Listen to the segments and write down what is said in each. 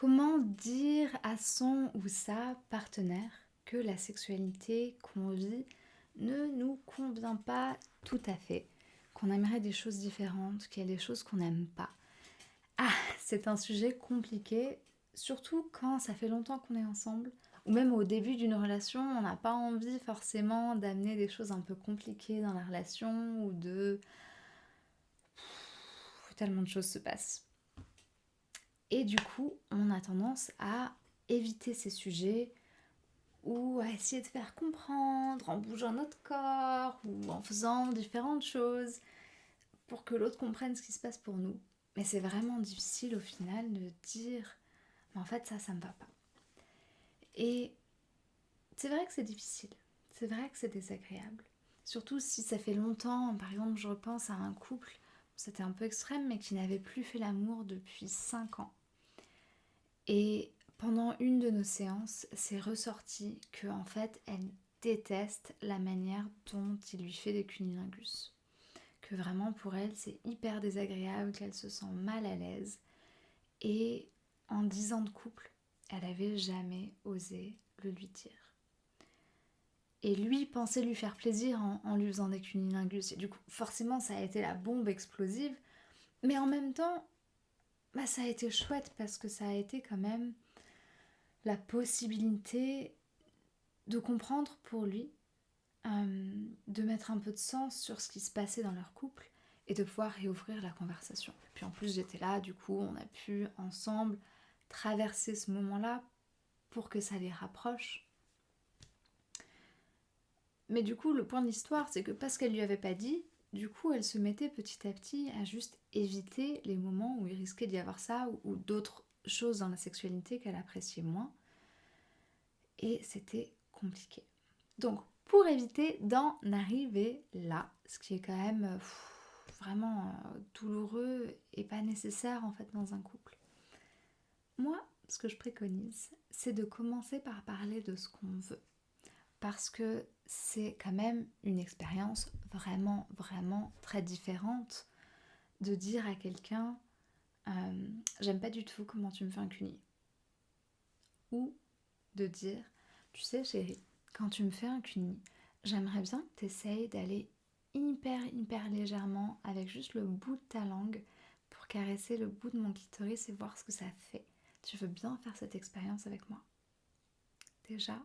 Comment dire à son ou sa partenaire que la sexualité qu'on vit ne nous convient pas tout à fait, qu'on aimerait des choses différentes, qu'il y a des choses qu'on n'aime pas Ah, c'est un sujet compliqué, surtout quand ça fait longtemps qu'on est ensemble, ou même au début d'une relation, on n'a pas envie forcément d'amener des choses un peu compliquées dans la relation ou de... Tellement de choses se passent. Et du coup, on a tendance à éviter ces sujets ou à essayer de faire comprendre en bougeant notre corps ou en faisant différentes choses pour que l'autre comprenne ce qui se passe pour nous. Mais c'est vraiment difficile au final de dire mais en fait ça, ça me va pas. Et c'est vrai que c'est difficile, c'est vrai que c'est désagréable. Surtout si ça fait longtemps, par exemple je repense à un couple, c'était un peu extrême, mais qui n'avait plus fait l'amour depuis 5 ans. Et pendant une de nos séances, c'est ressorti que en fait, elle déteste la manière dont il lui fait des cunilingus. Que vraiment pour elle, c'est hyper désagréable, qu'elle se sent mal à l'aise. Et en dix ans de couple, elle avait jamais osé le lui dire. Et lui pensait lui faire plaisir en, en lui faisant des cunilingus. Et du coup, forcément, ça a été la bombe explosive. Mais en même temps, bah, ça a été chouette parce que ça a été quand même la possibilité de comprendre pour lui, euh, de mettre un peu de sens sur ce qui se passait dans leur couple et de pouvoir réouvrir la conversation. Puis en plus j'étais là, du coup on a pu ensemble traverser ce moment-là pour que ça les rapproche. Mais du coup le point de l'histoire c'est que parce qu'elle lui avait pas dit, du coup, elle se mettait petit à petit à juste éviter les moments où il risquait d'y avoir ça ou, d'autres choses dans la sexualité qu'elle appréciait moins. Et c'était compliqué. Donc, pour éviter d'en arriver là, ce qui est quand même vraiment euh, douloureux et pas nécessaire en fait dans un couple. Moi, ce que je préconise, c'est de commencer par parler de ce qu'on veut parce que c'est quand même une expérience vraiment, vraiment très différente de dire à quelqu'un euh, j'aime pas du tout comment tu me fais un cuni. Ou de dire tu sais chérie, quand tu me fais un cuni, j'aimerais bien que tu essayes d'aller hyper, hyper légèrement avec juste le bout de ta langue pour caresser le bout de mon clitoris et voir ce que ça fait. Tu veux bien faire cette expérience avec moi? Déjà,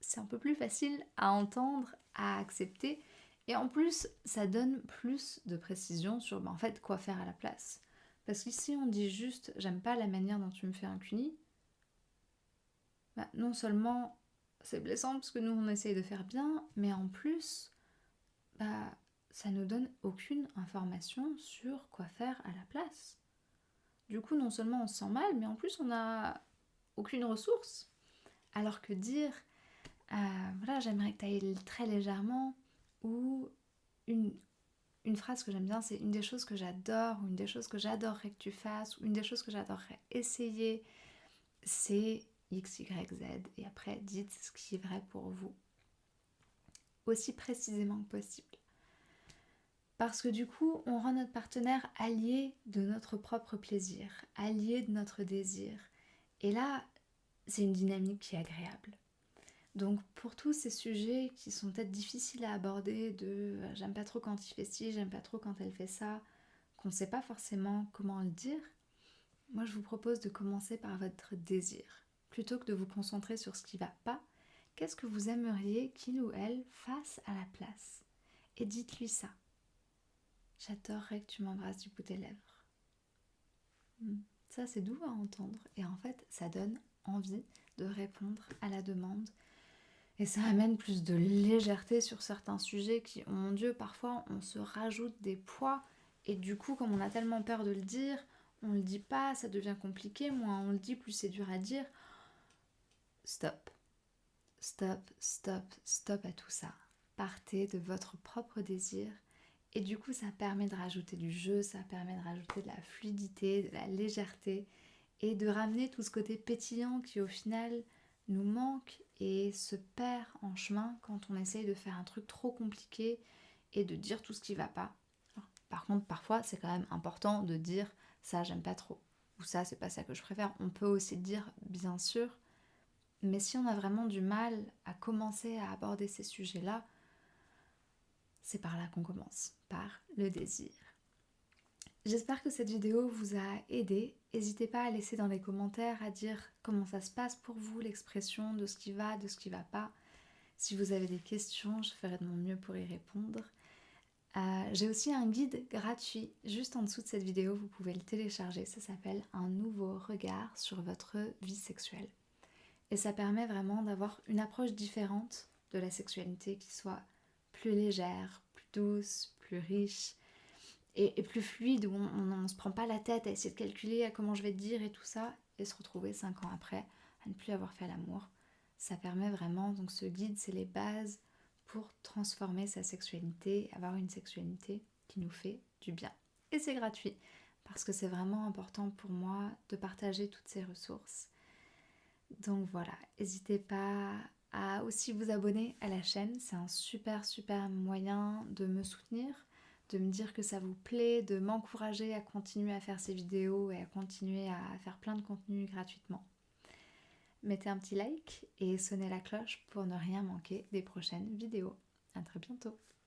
c'est un peu plus facile à entendre, à accepter. Et en plus, ça donne plus de précision sur ben, en fait quoi faire à la place. Parce qu'ici, on dit juste j'aime pas la manière dont tu me fais un cuni. Bah, non seulement c'est blessant parce que nous on essaye de faire bien, mais en plus, bah, ça nous donne aucune information sur quoi faire à la place. Du coup, non seulement on se sent mal, mais en plus on n'a aucune ressource. Alors que dire euh, voilà, j'aimerais que tu ailles très légèrement. Ou une, une phrase que j'aime bien, c'est une des choses que j'adore, ou une des choses que j'adorerais que tu fasses, ou une des choses que j'adorerais essayer, c'est X, Y, Z. Et après, dites ce qui est vrai pour vous. Aussi précisément que possible. Parce que du coup, on rend notre partenaire allié de notre propre plaisir, allié de notre désir. Et là, c'est une dynamique qui est agréable. Donc pour tous ces sujets qui sont peut-être difficiles à aborder, de euh, j'aime pas trop quand il fait ci, j'aime pas trop quand elle fait ça, qu'on ne sait pas forcément comment le dire, moi je vous propose de commencer par votre désir. Plutôt que de vous concentrer sur ce qui va pas, qu'est-ce que vous aimeriez qu'il ou elle fasse à la place? Et dites-lui ça. J'adorerais que tu m'embrasses du bout des lèvres. Hmm. Ça c'est doux à entendre et en fait ça donne envie de répondre à la demande et ça amène plus de légèreté sur certains sujets qui, oh mon Dieu, parfois on se rajoute des poids. Et du coup, comme on a tellement peur de le dire, on le dit pas, ça devient compliqué. Moins on le dit, plus c'est dur à dire. Stop. Stop, stop, stop à tout ça. Partez de votre propre désir. Et du coup, ça permet de rajouter du jeu, ça permet de rajouter de la fluidité, de la légèreté et de ramener tout ce côté pétillant qui au final nous manque et se perd en chemin quand on essaye de faire un truc trop compliqué et de dire tout ce qui va pas. par contre, parfois, c'est quand même important de dire ça, j'aime pas trop. ou ça, c'est pas ça que je préfère. On peut aussi dire, bien sûr, mais si on a vraiment du mal à commencer à aborder ces sujets-là, c'est par là qu'on commence, par le désir. J'espère que cette vidéo vous a aidé. N'hésitez pas à laisser dans les commentaires à dire comment ça se passe pour vous, l'expression de ce qui va, de ce qui va pas. Si vous avez des questions, je ferai de mon mieux pour y répondre. Euh, j'ai aussi un guide gratuit juste en dessous de cette vidéo, vous pouvez le télécharger, ça s'appelle Un nouveau regard sur votre vie sexuelle. Et ça permet vraiment d'avoir une approche différente de la sexualité qui soit plus légère, plus douce, plus riche et, plus fluide, où on ne se prend pas la tête à essayer de calculer à comment je vais te dire et tout ça, et se retrouver cinq ans après à ne plus avoir fait l'amour. Ça permet vraiment, donc ce guide, c'est les bases pour transformer sa sexualité, avoir une sexualité qui nous fait du bien. Et c'est gratuit, parce que c'est vraiment important pour moi de partager toutes ces ressources. Donc voilà, n'hésitez pas à aussi vous abonner à la chaîne, c'est un super super moyen de me soutenir, de me dire que ça vous plaît, de m'encourager à continuer à faire ces vidéos et à continuer à faire plein de contenu gratuitement. Mettez un petit like et sonnez la cloche pour ne rien manquer des prochaines vidéos. A très bientôt